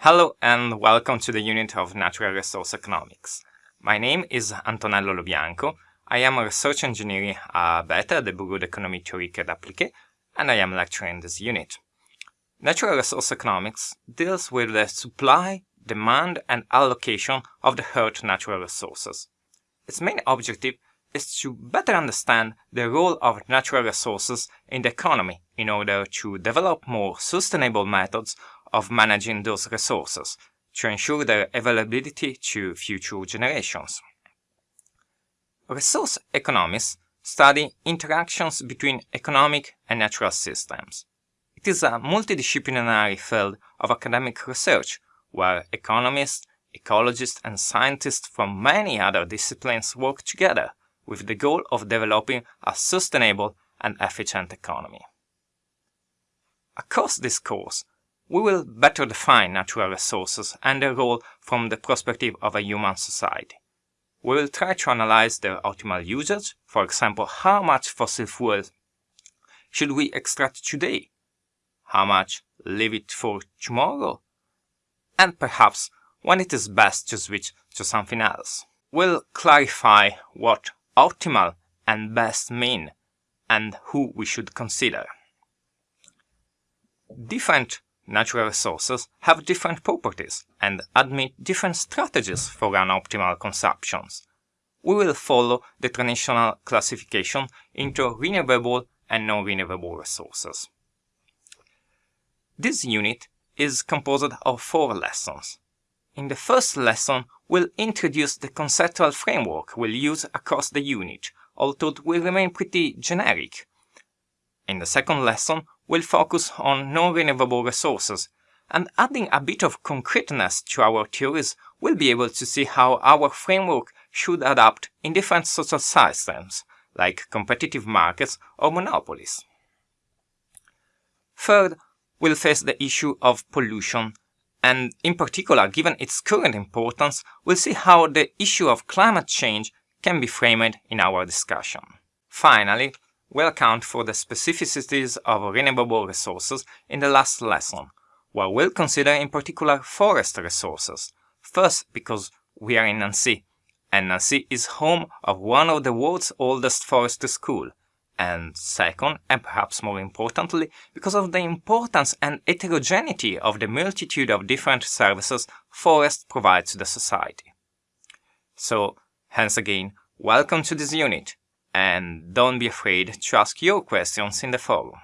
Hello and welcome to the unit of Natural Resource Economics. My name is Antonello Lobianco. I am a research engineer uh, at BETA, the Bureau d'Economie Théorique et Appliquée, and I am lecturing this unit. Natural Resource Economics deals with the supply, demand and allocation of the Earth's natural resources. Its main objective is to better understand the role of natural resources in the economy in order to develop more sustainable methods of managing those resources to ensure their availability to future generations. Resource economists study interactions between economic and natural systems. It is a multidisciplinary field of academic research where economists, ecologists and scientists from many other disciplines work together with the goal of developing a sustainable and efficient economy. Across this course, we will better define natural resources and their role from the perspective of a human society. We will try to analyze their optimal usage, for example, how much fossil fuel should we extract today? How much leave it for tomorrow? And perhaps when it is best to switch to something else. We'll clarify what optimal and best mean and who we should consider. Different natural resources have different properties and admit different strategies for an optimal consumptions. We will follow the traditional classification into renewable and non-renewable resources. This unit is composed of four lessons. In the first lesson, we'll introduce the conceptual framework we'll use across the unit, although it will remain pretty generic. In the second lesson, we'll focus on non-renewable resources, and adding a bit of concreteness to our theories, we'll be able to see how our framework should adapt in different social systems, like competitive markets or monopolies. Third, we'll face the issue of pollution, and in particular, given its current importance, we'll see how the issue of climate change can be framed in our discussion. Finally, we'll account for the specificities of renewable resources in the last lesson, where we'll consider in particular forest resources. First, because we are in Nancy, and Nancy is home of one of the world's oldest forestry schools, and second, and perhaps more importantly, because of the importance and heterogeneity of the multitude of different services forests provide to the society. So, hence again, welcome to this unit and don't be afraid to ask your questions in the forum.